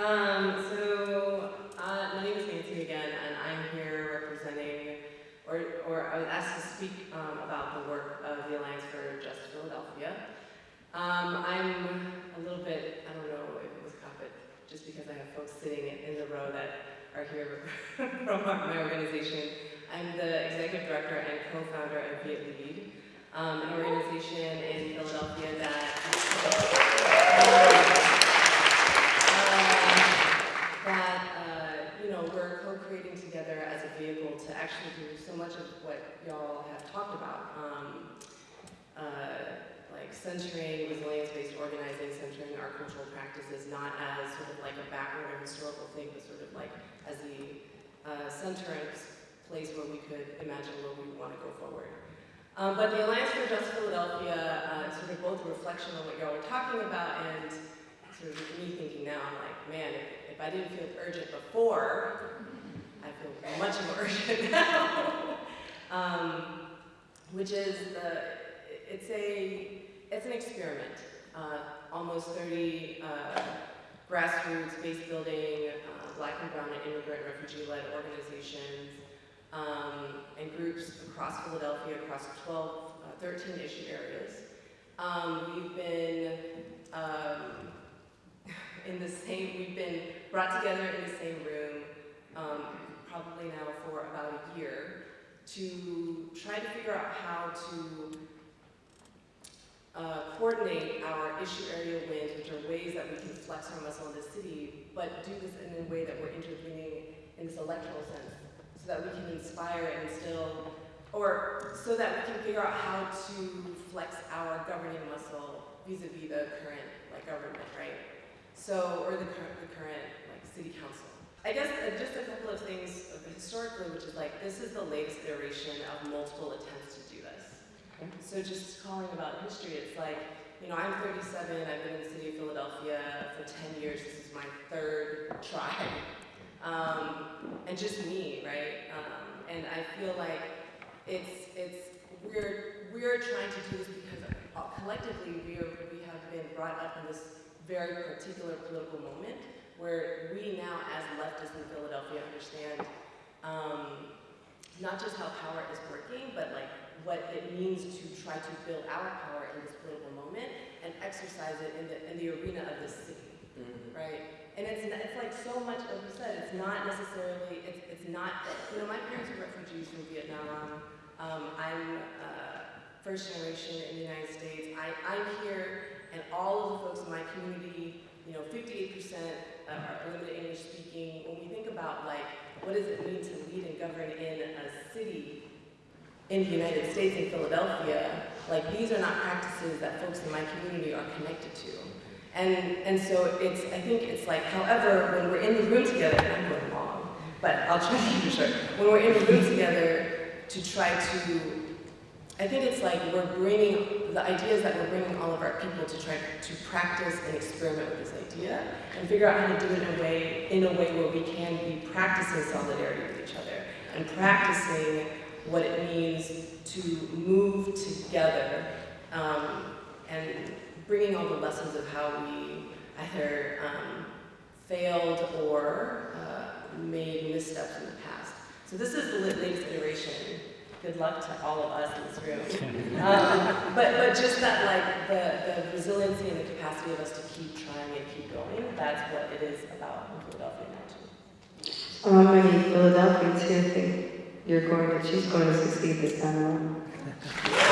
Um, so, uh, my name is Nancy again, and I'm here representing, or, or I was asked to speak um, about the work of the Alliance for Just Philadelphia. Um, I'm a little bit, I don't know if it was but just because I have folks sitting in the row that are here from my organization, I'm the executive director and co-founder of Viet Lead, um, an organization in Philadelphia that we're co-creating together as a vehicle to actually do so much of what y'all have talked about, um, uh, like centering resilience-based organizing, centering our cultural practices not as sort of like a backward or historical thing, but sort of like as the uh, center and place where we could imagine where we want to go forward. Um, but the Alliance for Just Philadelphia uh, sort of both a reflection on what y'all were talking about and me thinking now, I'm like, man, if, if I didn't feel urgent before, I feel much more urgent now. um, which is the, it's a, it's an experiment. Uh, almost 30 uh, grassroots, base building, uh, black and brown and immigrant refugee-led organizations um, and groups across Philadelphia, across 12, uh, 13 issue areas. Um, we've been um, in the same, we've been brought together in the same room um, probably now for about a year to try to figure out how to uh, coordinate our issue area wins, which are ways that we can flex our muscle in the city, but do this in a way that we're intervening in this electoral sense, so that we can inspire and instill, or so that we can figure out how to flex our governing muscle vis-a-vis -vis the current like government, right? So, or the current, the current like city council. I guess uh, just a couple of things historically, which is like, this is the latest iteration of multiple attempts to do this. So just calling about history, it's like, you know, I'm 37, I've been in the city of Philadelphia for 10 years, this is my third try. Um, and just me, right? Um, and I feel like it's, it's, we're, we're trying to do this because uh, collectively we, are, we have been brought up in this very particular political moment where we now, as leftists in Philadelphia, understand um, not just how power is working, but like what it means to try to build our power in this political moment and exercise it in the, in the arena of the city, mm -hmm. right? And it's, it's like so much, like you said, it's not necessarily, it's, it's not, you know, my parents were refugees from Vietnam. Um, I'm uh, first generation in the United States. I, I'm here and all of the folks in my community, you know, 58% Um, are limited English speaking. When we think about like, what does it mean to lead and govern in a city in the United States, in Philadelphia, like these are not practices that folks in my community are connected to. And, and so it's, I think it's like, however, when we're in the room together, I'm going long, but I'll try to it short. When we're in the room together to try to I think it's like we're bringing, the idea is that we're bringing all of our people to try to practice and experiment with this idea and figure out how to do it in a way, in a way where we can be practicing solidarity with each other and practicing what it means to move together um, and bringing all the lessons of how we either um, failed or uh, made missteps in the past. So this is the latest iteration good luck to all of us in this room. Um, but, but just that like the, the resiliency and the capacity of us to keep trying and keep going, that's what it is about in Philadelphia now too. How many Philadelphians here think you're going to, she's going to succeed this time around?